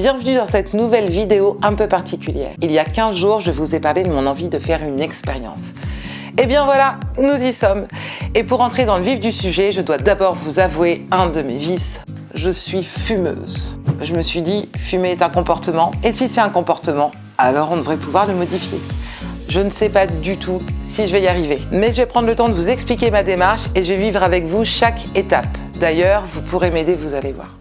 Bienvenue dans cette nouvelle vidéo un peu particulière. Il y a 15 jours, je vous ai parlé de mon envie de faire une expérience. Et eh bien voilà, nous y sommes. Et pour entrer dans le vif du sujet, je dois d'abord vous avouer un de mes vices. Je suis fumeuse. Je me suis dit, fumer est un comportement, et si c'est un comportement, alors on devrait pouvoir le modifier. Je ne sais pas du tout si je vais y arriver. Mais je vais prendre le temps de vous expliquer ma démarche et je vais vivre avec vous chaque étape. D'ailleurs, vous pourrez m'aider, vous allez voir.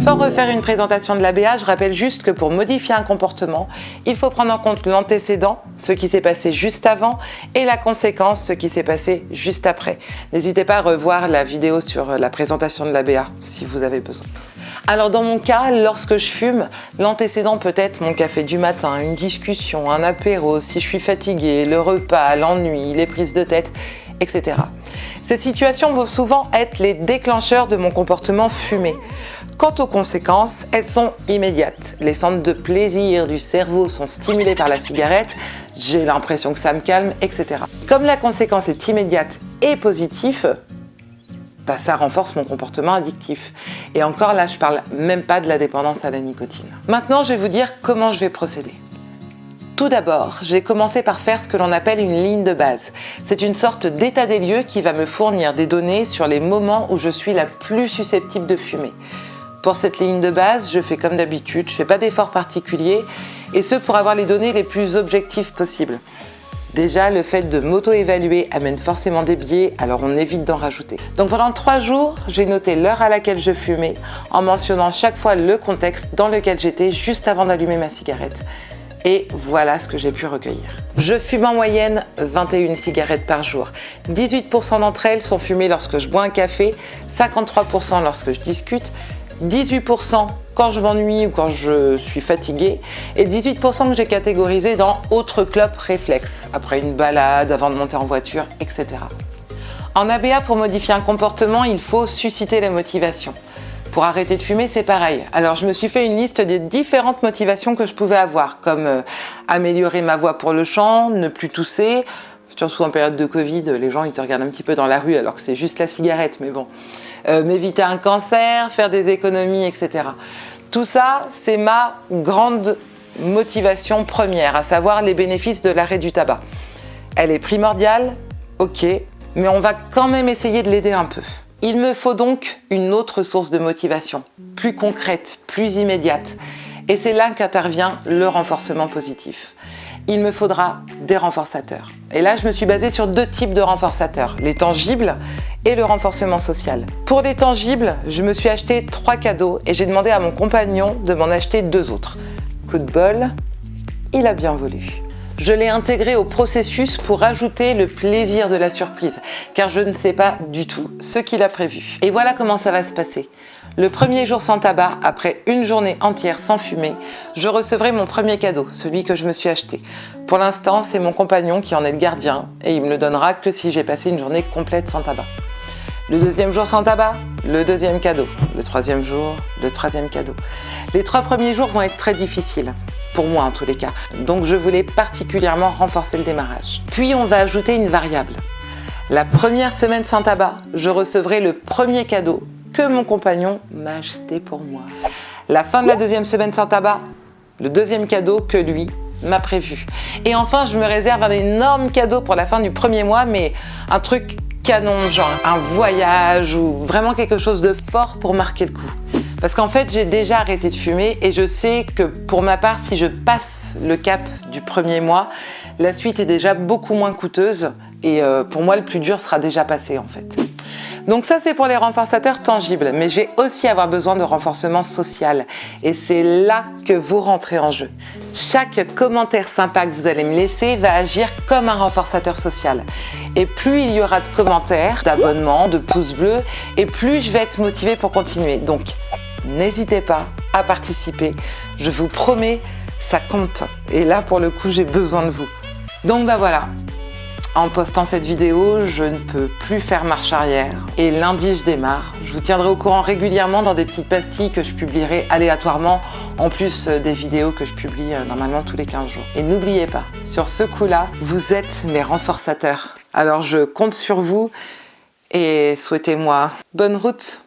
Sans refaire une présentation de l'ABA, je rappelle juste que pour modifier un comportement, il faut prendre en compte l'antécédent, ce qui s'est passé juste avant, et la conséquence, ce qui s'est passé juste après. N'hésitez pas à revoir la vidéo sur la présentation de l'ABA si vous avez besoin. Alors dans mon cas, lorsque je fume, l'antécédent peut être mon café du matin, une discussion, un apéro, si je suis fatiguée, le repas, l'ennui, les prises de tête, etc. Ces situations vont souvent être les déclencheurs de mon comportement fumé. Quant aux conséquences, elles sont immédiates. Les centres de plaisir du cerveau sont stimulés par la cigarette, j'ai l'impression que ça me calme, etc. Comme la conséquence est immédiate et positive, bah, ça renforce mon comportement addictif. Et encore là, je parle même pas de la dépendance à la nicotine. Maintenant, je vais vous dire comment je vais procéder. Tout d'abord, j'ai commencé par faire ce que l'on appelle une ligne de base. C'est une sorte d'état des lieux qui va me fournir des données sur les moments où je suis la plus susceptible de fumer. Pour cette ligne de base, je fais comme d'habitude, je ne fais pas d'efforts particuliers et ce pour avoir les données les plus objectives possibles. Déjà, le fait de m'auto-évaluer amène forcément des biais, alors on évite d'en rajouter. Donc pendant trois jours, j'ai noté l'heure à laquelle je fumais en mentionnant chaque fois le contexte dans lequel j'étais juste avant d'allumer ma cigarette. Et voilà ce que j'ai pu recueillir. Je fume en moyenne 21 cigarettes par jour. 18% d'entre elles sont fumées lorsque je bois un café, 53% lorsque je discute, 18% quand je m'ennuie ou quand je suis fatiguée et 18% que j'ai catégorisé dans autres clubs réflexes, après une balade, avant de monter en voiture, etc. En ABA, pour modifier un comportement, il faut susciter la motivation. Pour arrêter de fumer, c'est pareil. Alors je me suis fait une liste des différentes motivations que je pouvais avoir, comme euh, améliorer ma voix pour le chant, ne plus tousser, surtout en période de Covid, les gens ils te regardent un petit peu dans la rue alors que c'est juste la cigarette, mais bon. Euh, m'éviter un cancer, faire des économies, etc. Tout ça, c'est ma grande motivation première, à savoir les bénéfices de l'arrêt du tabac. Elle est primordiale, ok, mais on va quand même essayer de l'aider un peu. Il me faut donc une autre source de motivation, plus concrète, plus immédiate. Et c'est là qu'intervient le renforcement positif il me faudra des renforçateurs. Et là, je me suis basée sur deux types de renforçateurs, les tangibles et le renforcement social. Pour les tangibles, je me suis acheté trois cadeaux et j'ai demandé à mon compagnon de m'en acheter deux autres. Coup de bol, il a bien voulu. Je l'ai intégré au processus pour ajouter le plaisir de la surprise, car je ne sais pas du tout ce qu'il a prévu. Et voilà comment ça va se passer. Le premier jour sans tabac, après une journée entière sans fumer, je recevrai mon premier cadeau, celui que je me suis acheté. Pour l'instant, c'est mon compagnon qui en est le gardien et il me le donnera que si j'ai passé une journée complète sans tabac. Le deuxième jour sans tabac, le deuxième cadeau. Le troisième jour, le troisième cadeau. Les trois premiers jours vont être très difficiles, pour moi en tous les cas. Donc je voulais particulièrement renforcer le démarrage. Puis on va ajouter une variable. La première semaine sans tabac, je recevrai le premier cadeau que mon compagnon m'a acheté pour moi. La fin de la deuxième semaine sans tabac, le deuxième cadeau que lui m'a prévu. Et enfin, je me réserve un énorme cadeau pour la fin du premier mois, mais un truc canon, genre un voyage ou vraiment quelque chose de fort pour marquer le coup. Parce qu'en fait, j'ai déjà arrêté de fumer et je sais que pour ma part, si je passe le cap du premier mois, la suite est déjà beaucoup moins coûteuse et euh, pour moi, le plus dur sera déjà passé en fait. Donc ça, c'est pour les renforçateurs tangibles, mais je vais aussi avoir besoin de renforcement social. Et c'est là que vous rentrez en jeu. Chaque commentaire sympa que vous allez me laisser va agir comme un renforçateur social. Et plus il y aura de commentaires, d'abonnements, de pouces bleus, et plus je vais être motivée pour continuer. Donc, n'hésitez pas à participer. Je vous promets, ça compte. Et là, pour le coup, j'ai besoin de vous. Donc, bah voilà, En postant cette vidéo, je ne peux plus faire marche arrière. Et lundi, je démarre. Je vous tiendrai au courant régulièrement dans des petites pastilles que je publierai aléatoirement, en plus euh, des vidéos que je publie euh, normalement tous les 15 jours. Et n'oubliez pas, sur ce coup-là, vous êtes mes renforçateurs. Alors je compte sur vous et souhaitez-moi bonne route